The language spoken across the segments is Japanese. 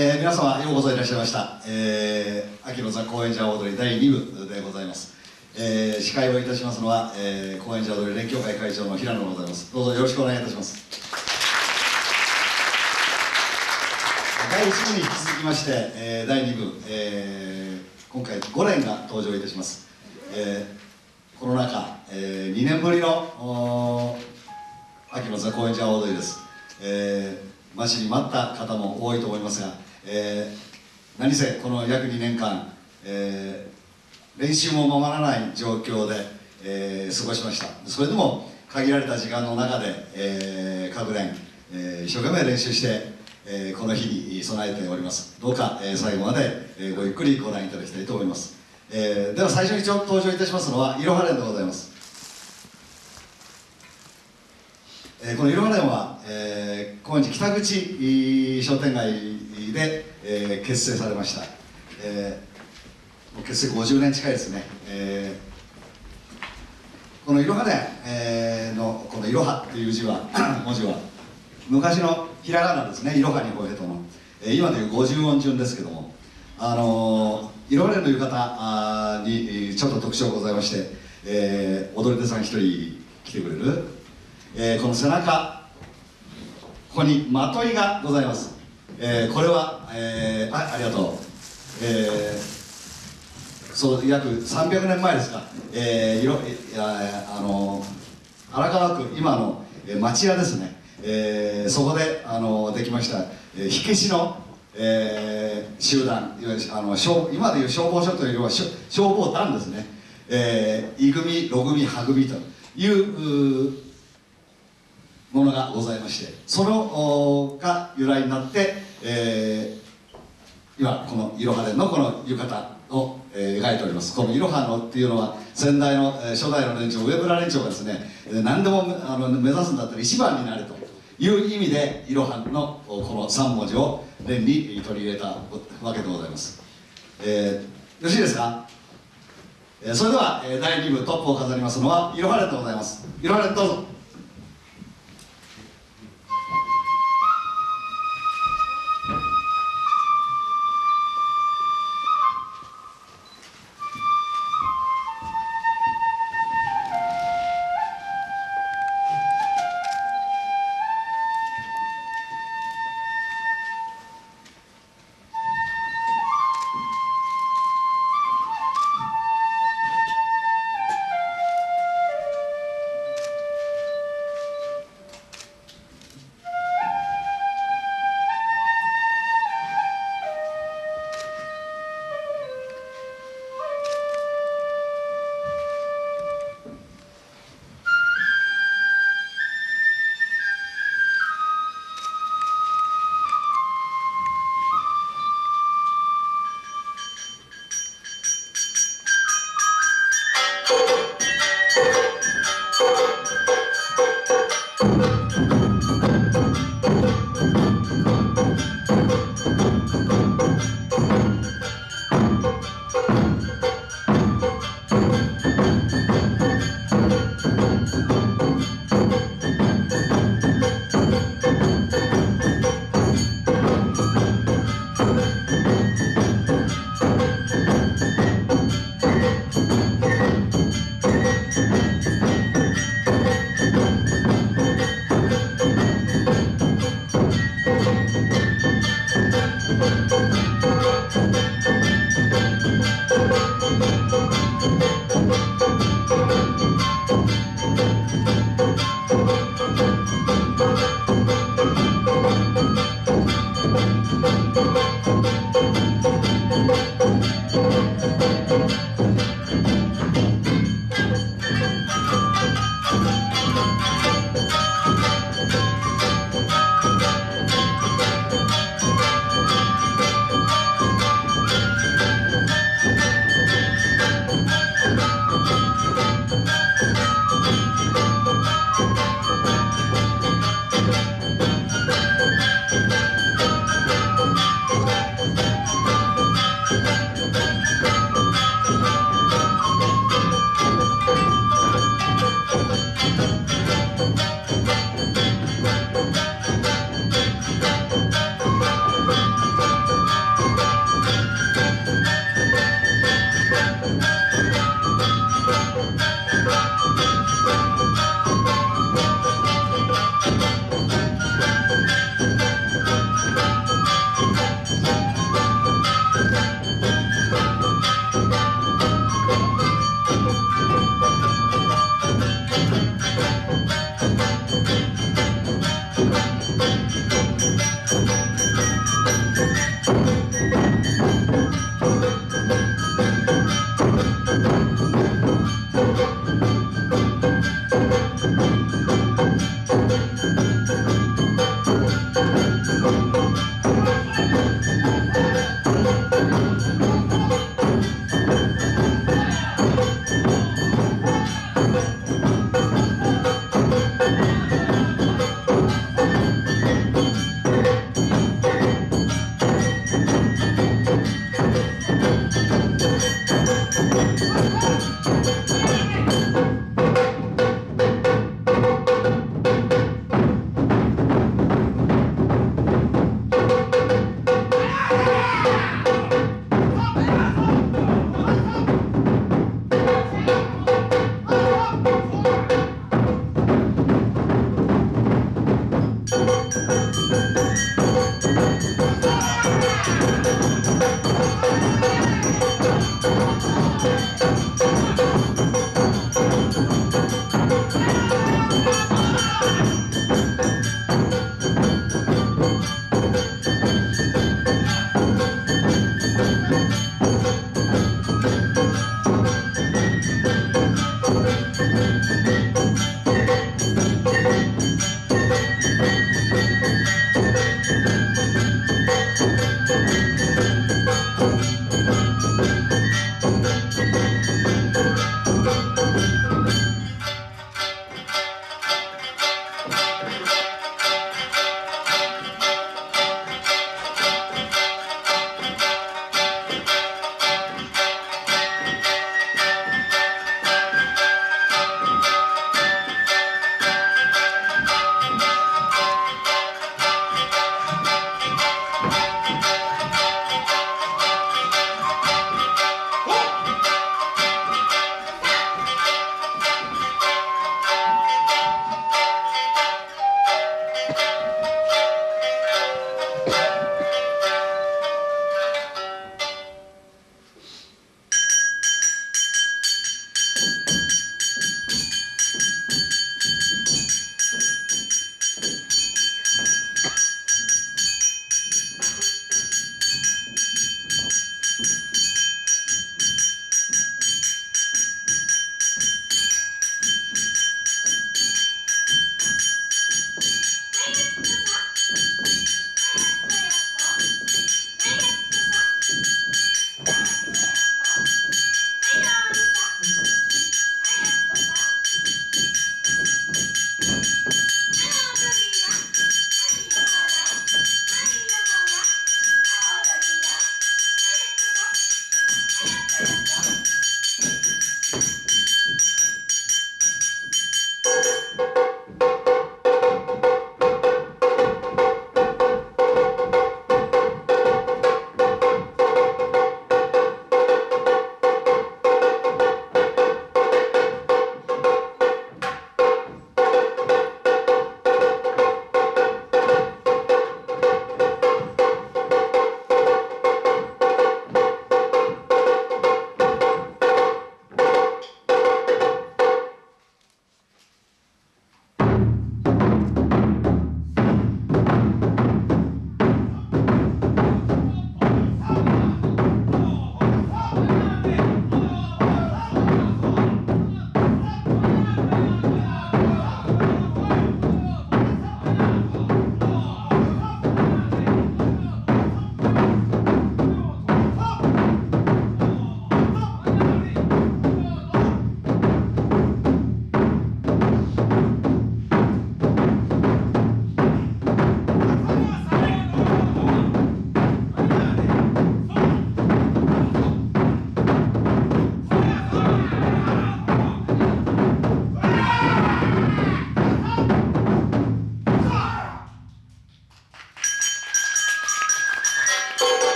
えー、皆様ようこそいらっしゃいました、えー、秋のザ・高円寺踊り第2部でございます、えー、司会をいたしますのは、えー、高円寺踊り連協会会長の平野でございます。どうぞよろしくお願いいたします。第1部に引き続きまして、えー、第2部、えー、今回5連が登場いたします、えー、コロナ禍、えー、2年ぶりの秋のザ・高円寺踊りです、えー、待ちに待った方も多いと思いますがえー、何せこの約2年間、えー、練習もままらない状況で、えー、過ごしました。それでも限られた時間の中で、えー、各連、えー、一生懸命練習して、えー、この日に備えております。どうか、えー、最後まで、えー、ごゆっくりご覧いただきたいと思います、えー、では最初にちょ登場いたしますのはいろは連でございます。えー、このいろは連は、えー、高円寺北口商店街で、えー、結成されました、えー、結成50年近いですね、えー、このいろはね、えー、のこのいろはっていう字は 文字は昔のひらがなですね。いろはにほえとの、えー、今でいう50音順ですけどもあのいろはねの浴衣にちょっと特徴ございまして、えー、踊り手さん一人来てくれる、えー、この背中ここにまといがございます。えー、これは、えー、あありがとう、えー、そう約300年前ですか、えー、いろやあの荒川区今の、町屋ですね、えー、そこであのできました、えー、火消しの、えー、集団。いわゆるあの消今でいう消防署というよりは消防団ですね、えー、い組ろ組は組というものがございまして。そのが由来になって、えー、今このいろはでのこの浴衣を、えー、描いております。このいろはのっていうのは先代の、えー、初代の連長上村連長がですね、えー、何でもあの目指すんだったら一番になれという意味でいろはのこの3文字を連に取り入れたわけでございます、えー、よろしいですか？えー、それでは、えー、第2部トップを飾りますのはいろは連でございます。いろは連どうぞ。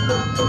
いろ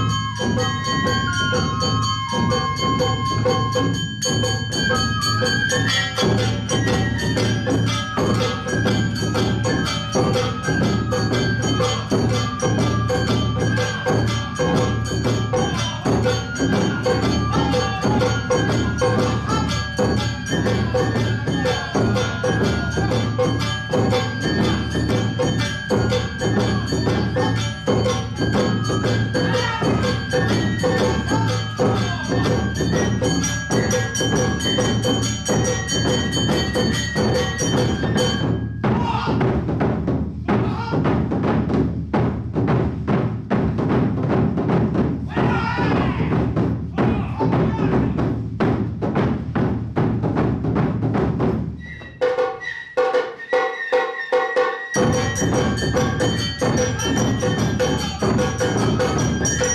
は連でございました。いろは